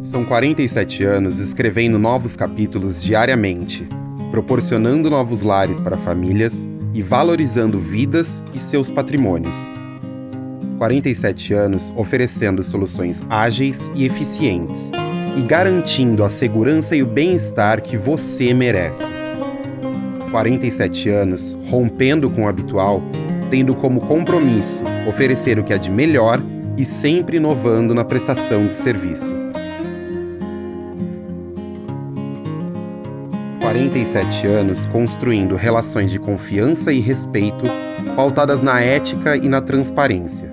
São 47 anos escrevendo novos capítulos diariamente, proporcionando novos lares para famílias e valorizando vidas e seus patrimônios. 47 anos oferecendo soluções ágeis e eficientes e garantindo a segurança e o bem-estar que você merece. 47 anos rompendo com o habitual, tendo como compromisso oferecer o que há de melhor e sempre inovando na prestação de serviço. 47 anos construindo relações de confiança e respeito pautadas na ética e na transparência.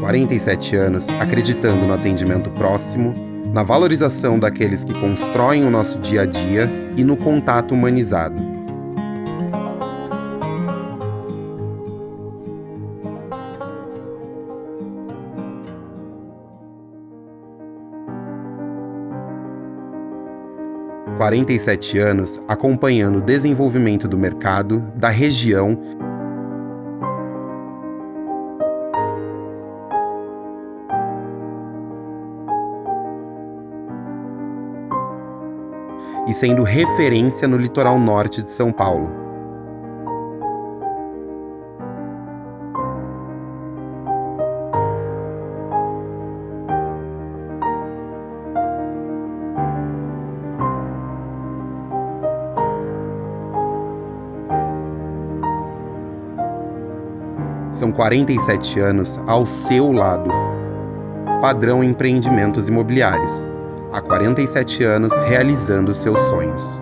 47 anos acreditando no atendimento próximo, na valorização daqueles que constroem o nosso dia a dia e no contato humanizado. 47 anos acompanhando o desenvolvimento do mercado, da região e sendo referência no litoral norte de São Paulo. São 47 anos ao seu lado. Padrão Empreendimentos Imobiliários. Há 47 anos realizando seus sonhos.